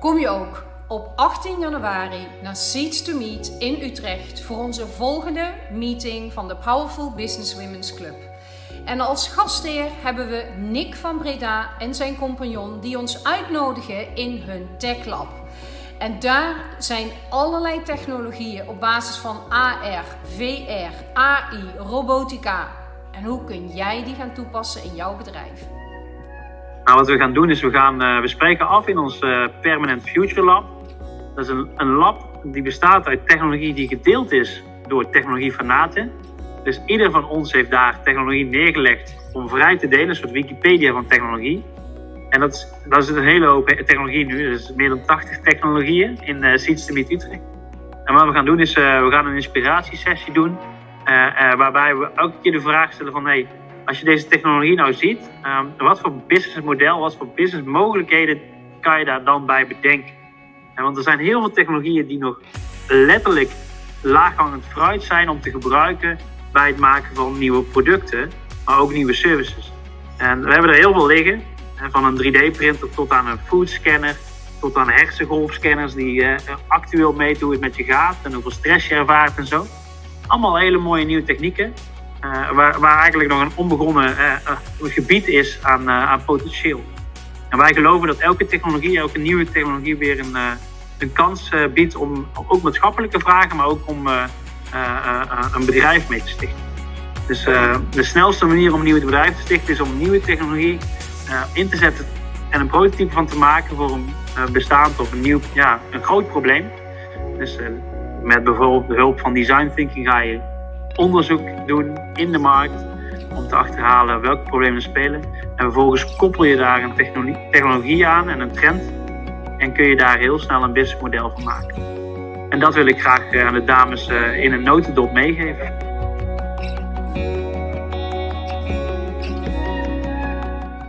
Kom je ook op 18 januari naar Seeds to Meet in Utrecht voor onze volgende meeting van de Powerful Business Women's Club. En als gastheer hebben we Nick van Breda en zijn compagnon die ons uitnodigen in hun Tech Lab. En daar zijn allerlei technologieën op basis van AR, VR, AI, robotica. En hoe kun jij die gaan toepassen in jouw bedrijf? Nou, wat we gaan doen is, we, gaan, uh, we spreken af in ons uh, Permanent Future Lab. Dat is een, een lab die bestaat uit technologie die gedeeld is door technologiefanaten. Dus ieder van ons heeft daar technologie neergelegd om vrij te delen, een soort Wikipedia van technologie. En dat dat is een hele hoop technologie nu, dus meer dan 80 technologieën in uh, Seeds to Meet Utrecht. En wat we gaan doen is, we gaan een inspiratiesessie doen, waarbij we elke keer de vraag stellen van, hey, als je deze technologie nou ziet, um, wat voor businessmodel, wat voor businessmogelijkheden kan je daar dan bij bedenken? En want er zijn heel veel technologieën die nog letterlijk laaghangend fruit zijn om te gebruiken bij het maken van nieuwe producten, maar ook nieuwe services. En we hebben er heel veel liggen, van een 3D-printer tot aan een foodscanner, tot aan hersengolfscanners die uh, actueel meten hoe met je gaat en hoeveel stress je ervaart en zo. Allemaal hele mooie nieuwe technieken, uh, waar, waar, eigenlijk nog een onbegonnen uh, gebied is aan, aan potentieel. En wij geloven dat elke technologie, elke nieuwe technologie weer een, een kans biedt om ook maatschappelijke vragen, maar ook om een bedrijf mee te stichten. Dus de snelste manier om nieuwe bedrijven te stichten is om nieuwe technologie in te zetten en een prototype van te maken voor een bestaand of een nieuw, ja, een groot probleem. Dus met bijvoorbeeld de hulp van design thinking ga je onderzoek doen in de markt om te achterhalen welke problemen spelen. En vervolgens koppel je daar een technologie, aan en een trend en kun je daar heel snel een businessmodel van maken. En dat wil ik graag aan de dames in een notendop meegeven.